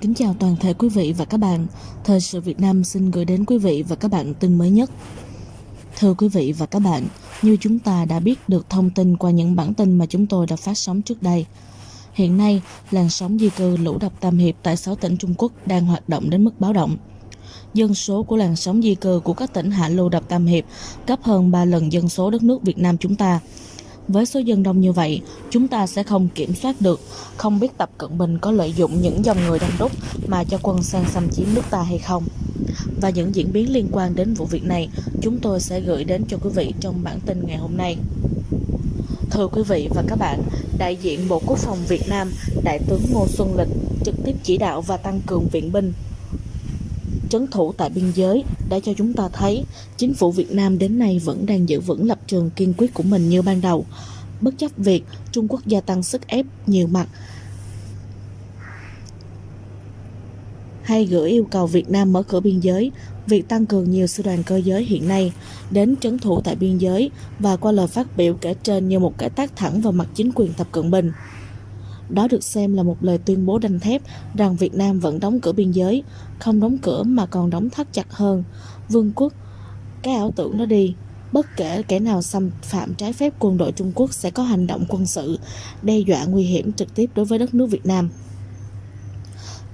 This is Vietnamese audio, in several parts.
Kính chào toàn thể quý vị và các bạn. Thời sự Việt Nam xin gửi đến quý vị và các bạn tin mới nhất. Thưa quý vị và các bạn, như chúng ta đã biết được thông tin qua những bản tin mà chúng tôi đã phát sóng trước đây. Hiện nay, làn sóng di cư lũ đập Tam Hiệp tại 6 tỉnh Trung Quốc đang hoạt động đến mức báo động. Dân số của làn sóng di cư của các tỉnh Hạ Lưu đập Tam Hiệp gấp hơn 3 lần dân số đất nước Việt Nam chúng ta. Với số dân đông như vậy, chúng ta sẽ không kiểm soát được, không biết Tập Cận Bình có lợi dụng những dòng người đông đúc mà cho quân sang xâm chiếm nước ta hay không. Và những diễn biến liên quan đến vụ việc này, chúng tôi sẽ gửi đến cho quý vị trong bản tin ngày hôm nay. Thưa quý vị và các bạn, đại diện Bộ Quốc phòng Việt Nam, Đại tướng Ngô Xuân Lịch trực tiếp chỉ đạo và tăng cường viện binh trấn thủ tại biên giới đã cho chúng ta thấy chính phủ Việt Nam đến nay vẫn đang giữ vững lập trường kiên quyết của mình như ban đầu, bất chấp việc Trung Quốc gia tăng sức ép nhiều mặt hay gửi yêu cầu Việt Nam mở cửa biên giới, việc tăng cường nhiều sư đoàn cơ giới hiện nay đến trấn thủ tại biên giới và qua lời phát biểu kể trên như một cái tác thẳng vào mặt chính quyền Tập Cận Bình. Đó được xem là một lời tuyên bố đanh thép rằng Việt Nam vẫn đóng cửa biên giới, không đóng cửa mà còn đóng thắt chặt hơn. Vương quốc, cái ảo tưởng nó đi, bất kể kẻ nào xâm phạm trái phép quân đội Trung Quốc sẽ có hành động quân sự, đe dọa nguy hiểm trực tiếp đối với đất nước Việt Nam.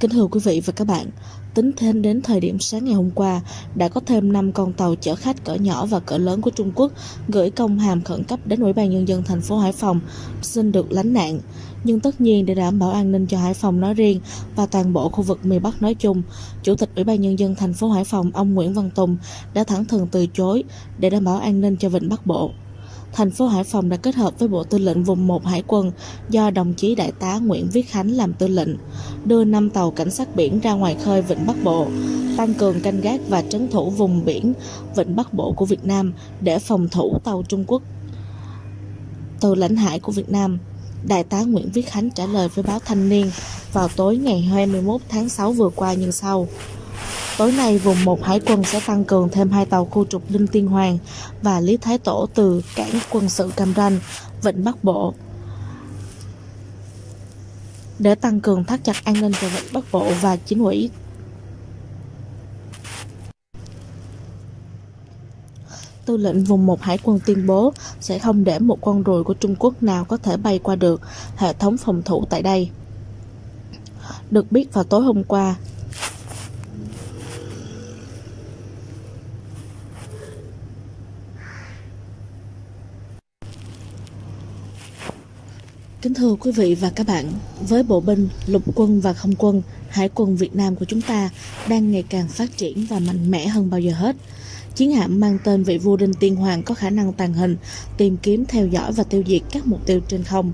Kính thưa quý vị và các bạn, tính thêm đến thời điểm sáng ngày hôm qua, đã có thêm 5 con tàu chở khách cỡ nhỏ và cỡ lớn của Trung Quốc gửi công hàm khẩn cấp đến Ủy ban Nhân dân thành phố Hải Phòng xin được lánh nạn. Nhưng tất nhiên để đảm bảo an ninh cho Hải Phòng nói riêng và toàn bộ khu vực miền Bắc nói chung, Chủ tịch Ủy ban Nhân dân thành phố Hải Phòng ông Nguyễn Văn Tùng đã thẳng thừng từ chối để đảm bảo an ninh cho Vịnh Bắc Bộ thành phố Hải Phòng đã kết hợp với Bộ Tư lệnh Vùng 1 Hải quân do đồng chí Đại tá Nguyễn Viết Khánh làm tư lệnh, đưa 5 tàu cảnh sát biển ra ngoài khơi Vịnh Bắc Bộ, tăng cường canh gác và trấn thủ vùng biển Vịnh Bắc Bộ của Việt Nam để phòng thủ tàu Trung Quốc từ lãnh hải của Việt Nam. Đại tá Nguyễn Viết Khánh trả lời với báo Thanh niên vào tối ngày 21 tháng 6 vừa qua như sau. Tối nay, vùng 1 Hải quân sẽ tăng cường thêm hai tàu khu trục Linh Tiên Hoàng và Lý Thái Tổ từ cảng quân sự Cam Ranh, Vịnh Bắc Bộ. Để tăng cường thắt chặt an ninh cho Vịnh Bắc Bộ và chính ủy Tư lệnh vùng 1 Hải quân tuyên bố sẽ không để một con ruồi của Trung Quốc nào có thể bay qua được hệ thống phòng thủ tại đây. Được biết vào tối hôm qua, Kính thưa quý vị và các bạn, với bộ binh, lục quân và không quân, hải quân Việt Nam của chúng ta đang ngày càng phát triển và mạnh mẽ hơn bao giờ hết. Chiến hạm mang tên vị vua Đinh Tiên Hoàng có khả năng tàng hình, tìm kiếm, theo dõi và tiêu diệt các mục tiêu trên không,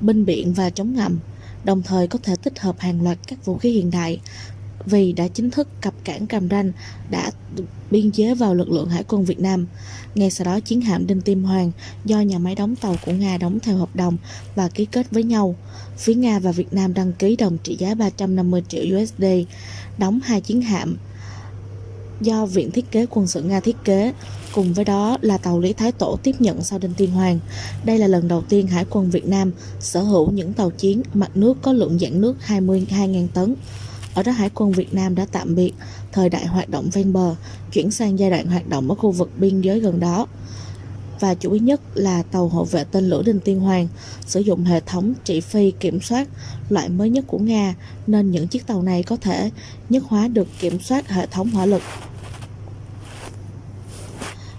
binh biển và chống ngầm, đồng thời có thể tích hợp hàng loạt các vũ khí hiện đại, vì đã chính thức cập cảng Cam Ranh đã biên chế vào lực lượng hải quân Việt Nam. Ngay sau đó chiến hạm Đinh Tim Hoàng do nhà máy đóng tàu của Nga đóng theo hợp đồng và ký kết với nhau. Phía Nga và Việt Nam đăng ký đồng trị giá 350 triệu USD, đóng hai chiến hạm do Viện Thiết kế Quân sự Nga thiết kế. Cùng với đó là tàu Lý Thái Tổ tiếp nhận sau Đinh Tiên Hoàng. Đây là lần đầu tiên Hải quân Việt Nam sở hữu những tàu chiến mặt nước có lượng dạng nước 22.000 tấn. Ở đó Hải quân Việt Nam đã tạm biệt thời đại hoạt động ven bờ, chuyển sang giai đoạn hoạt động ở khu vực biên giới gần đó. Và chủ yếu nhất là tàu hộ vệ tên lửa Đinh Tiên Hoàng sử dụng hệ thống trị phi kiểm soát loại mới nhất của Nga nên những chiếc tàu này có thể nhất hóa được kiểm soát hệ thống hỏa lực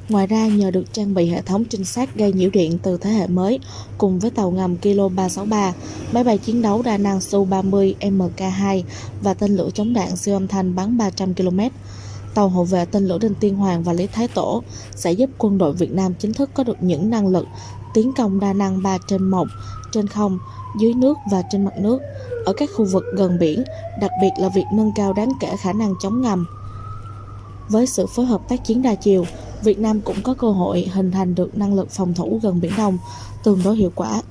Ngoài ra, nhờ được trang bị hệ thống trinh sát gây nhiễu điện từ thế hệ mới, cùng với tàu ngầm Kilo 363, máy bay chiến đấu đa năng Su-30 MK2 và tên lửa chống đạn siêu âm thanh bắn 300 km, tàu hộ vệ tên lửa Đinh Tiên Hoàng và Lý Thái Tổ sẽ giúp quân đội Việt Nam chính thức có được những năng lực tiến công đa năng 3 trên 1, trên không, dưới nước và trên mặt nước, ở các khu vực gần biển, đặc biệt là việc nâng cao đáng kể khả năng chống ngầm. Với sự phối hợp tác chiến đa chiều, Việt Nam cũng có cơ hội hình thành được năng lực phòng thủ gần Biển Đông tương đối hiệu quả.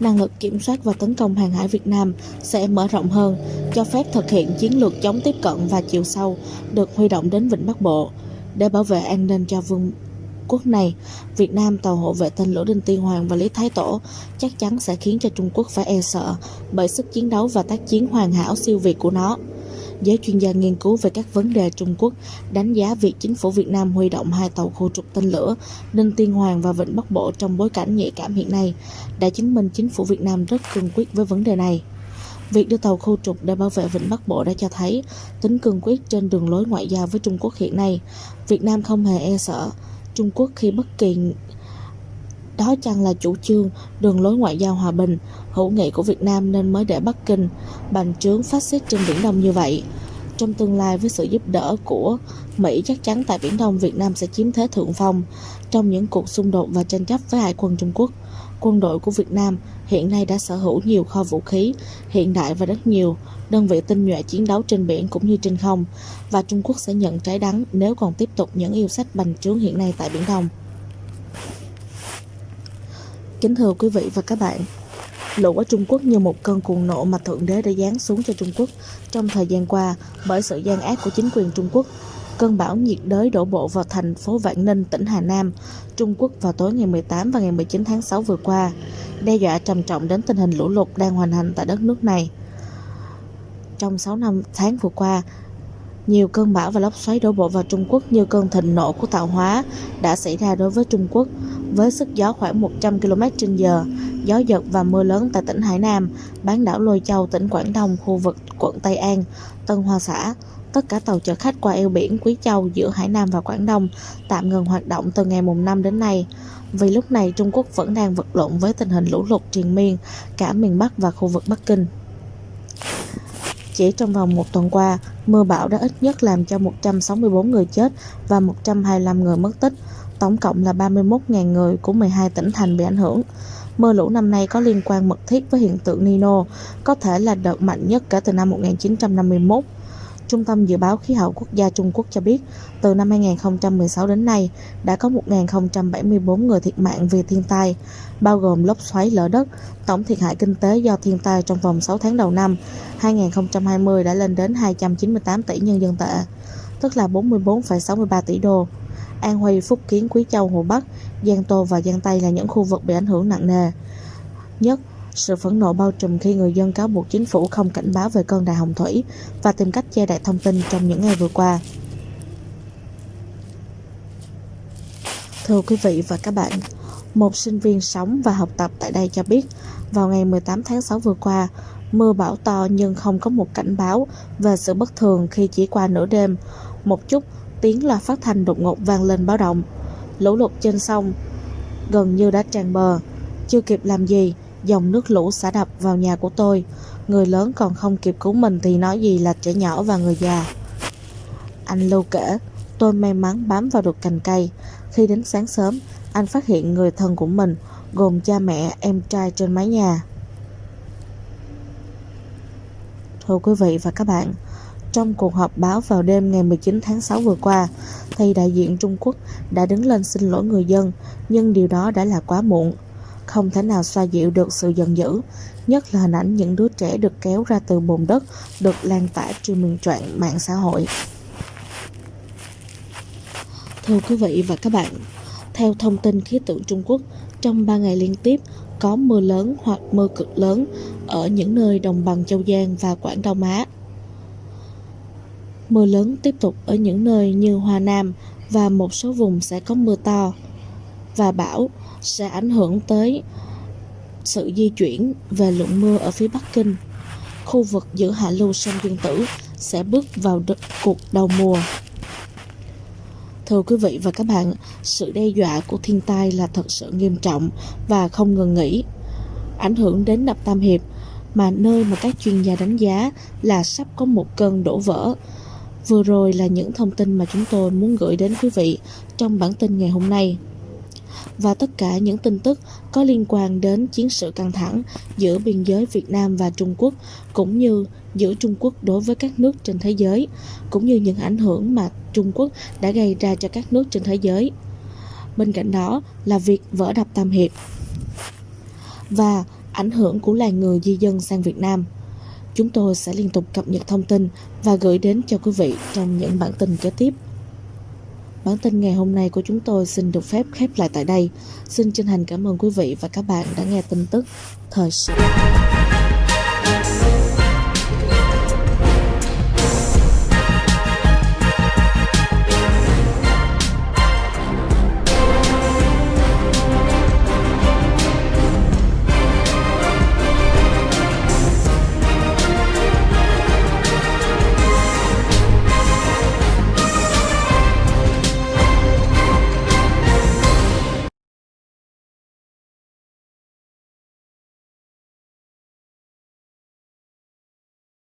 Năng lực kiểm soát và tấn công hàng hải Việt Nam sẽ mở rộng hơn, cho phép thực hiện chiến lược chống tiếp cận và chiều sâu được huy động đến Vịnh Bắc Bộ để bảo vệ an ninh cho vương quốc này, Việt Nam tàu hộ vệ tên lửa Đinh Tiên Hoàng và Lý Thái Tổ chắc chắn sẽ khiến cho Trung Quốc phải e sợ bởi sức chiến đấu và tác chiến hoàn hảo siêu việt của nó. Giới chuyên gia nghiên cứu về các vấn đề Trung Quốc, đánh giá việc chính phủ Việt Nam huy động hai tàu khu trục tên lửa Ninh Tiên Hoàng và Vịnh Bắc Bộ trong bối cảnh nhạy cảm hiện nay đã chứng minh chính phủ Việt Nam rất cương quyết với vấn đề này. Việc đưa tàu khu trục để bảo vệ Vịnh Bắc Bộ đã cho thấy tính cương quyết trên đường lối ngoại giao với Trung Quốc hiện nay. Việt Nam không hề e sợ Trung Quốc khi bất kỳ đó chăng là chủ trương, đường lối ngoại giao hòa bình, hữu nghị của Việt Nam nên mới để Bắc Kinh bành trướng phát xít trên Biển Đông như vậy. Trong tương lai với sự giúp đỡ của Mỹ chắc chắn tại Biển Đông Việt Nam sẽ chiếm thế thượng phong trong những cuộc xung đột và tranh chấp với hải quân Trung Quốc. Quân đội của Việt Nam hiện nay đã sở hữu nhiều kho vũ khí hiện đại và rất nhiều đơn vị tinh nhuệ chiến đấu trên biển cũng như trên không và Trung Quốc sẽ nhận trái đắng nếu còn tiếp tục những yêu sách bành trướng hiện nay tại Biển Đông. Kính thưa quý vị và các bạn, lũ ở Trung Quốc như một cơn cuồng nộ mà Thượng Đế đã giáng xuống cho Trung Quốc trong thời gian qua bởi sự gian ác của chính quyền Trung Quốc. Cơn bão nhiệt đới đổ bộ vào thành phố Vạn Ninh, tỉnh Hà Nam, Trung Quốc vào tối ngày 18 và ngày 19 tháng 6 vừa qua, đe dọa trầm trọng đến tình hình lũ lụt đang hoành hành tại đất nước này. Trong 6 năm tháng vừa qua, nhiều cơn bão và lốc xoáy đổ bộ vào Trung Quốc như cơn thịnh nộ của tạo hóa đã xảy ra đối với Trung Quốc với sức gió khoảng 100 km h gió giật và mưa lớn tại tỉnh Hải Nam, bán đảo Lôi Châu, tỉnh Quảng Đông, khu vực quận Tây An, Tân Hoa Xã. Tất cả tàu chở khách qua eo biển Quý Châu giữa Hải Nam và Quảng Đông tạm ngừng hoạt động từ ngày mùng 5 đến nay. Vì lúc này Trung Quốc vẫn đang vật lộn với tình hình lũ lụt triền miên cả miền Bắc và khu vực Bắc Kinh. Chỉ trong vòng một tuần qua, mưa bão đã ít nhất làm cho 164 người chết và 125 người mất tích, tổng cộng là 31.000 người của 12 tỉnh thành bị ảnh hưởng. Mưa lũ năm nay có liên quan mật thiết với hiện tượng Nino, có thể là đợt mạnh nhất kể từ năm 1951. Trung tâm Dự báo Khí hậu Quốc gia Trung Quốc cho biết, từ năm 2016 đến nay, đã có 1.074 người thiệt mạng vì thiên tai, bao gồm lốc xoáy lở đất. Tổng thiệt hại kinh tế do thiên tai trong vòng 6 tháng đầu năm 2020 đã lên đến 298 tỷ nhân dân tệ, tức là 44,63 tỷ đô. An Huy, Phúc Kiến, Quý Châu, Hồ Bắc, Giang Tô và Giang Tây là những khu vực bị ảnh hưởng nặng nề nhất sự phẫn nộ bao trùm khi người dân cáo buộc chính phủ không cảnh báo về cơn đại hồng thủy và tìm cách che đậy thông tin trong những ngày vừa qua. Thưa quý vị và các bạn, một sinh viên sống và học tập tại đây cho biết, vào ngày 18 tháng 6 vừa qua, mưa bão to nhưng không có một cảnh báo về sự bất thường khi chỉ qua nửa đêm. Một chút, tiếng loa phát thanh đột ngột vang lên báo động. Lũ lụt trên sông gần như đã tràn bờ. Chưa kịp làm gì, dòng nước lũ xả đập vào nhà của tôi. Người lớn còn không kịp cứu mình thì nói gì là trẻ nhỏ và người già. Anh Lưu kể, tôi may mắn bám vào được cành cây. Khi đến sáng sớm, anh phát hiện người thân của mình, gồm cha mẹ, em trai trên mái nhà. Thưa quý vị và các bạn, trong cuộc họp báo vào đêm ngày 19 tháng 6 vừa qua, thì đại diện Trung Quốc đã đứng lên xin lỗi người dân, nhưng điều đó đã là quá muộn không thể nào xoa dịu được sự giận dữ, nhất là hình ảnh những đứa trẻ được kéo ra từ bồn đất được lan tỏa trên miền trọn mạng xã hội. Thưa quý vị và các bạn, theo thông tin khí tượng Trung Quốc, trong 3 ngày liên tiếp có mưa lớn hoặc mưa cực lớn ở những nơi đồng bằng Châu Giang và Quảng Đông Á. Mưa lớn tiếp tục ở những nơi như Hoa Nam và một số vùng sẽ có mưa to và bão sẽ ảnh hưởng tới sự di chuyển về lượng mưa ở phía Bắc Kinh. Khu vực giữa hạ lưu sông Dương Tử sẽ bước vào cuộc đầu mùa. Thưa quý vị và các bạn, sự đe dọa của thiên tai là thật sự nghiêm trọng và không ngừng nghỉ. Ảnh hưởng đến đập Tam Hiệp, mà nơi mà các chuyên gia đánh giá là sắp có một cơn đổ vỡ. Vừa rồi là những thông tin mà chúng tôi muốn gửi đến quý vị trong bản tin ngày hôm nay và tất cả những tin tức có liên quan đến chiến sự căng thẳng giữa biên giới Việt Nam và Trung Quốc, cũng như giữa Trung Quốc đối với các nước trên thế giới, cũng như những ảnh hưởng mà Trung Quốc đã gây ra cho các nước trên thế giới. Bên cạnh đó là việc vỡ đập Tam Hiệp và ảnh hưởng của làng người di dân sang Việt Nam. Chúng tôi sẽ liên tục cập nhật thông tin và gửi đến cho quý vị trong những bản tin kế tiếp. Bản tin ngày hôm nay của chúng tôi xin được phép khép lại tại đây. Xin chân thành cảm ơn quý vị và các bạn đã nghe tin tức thời sự.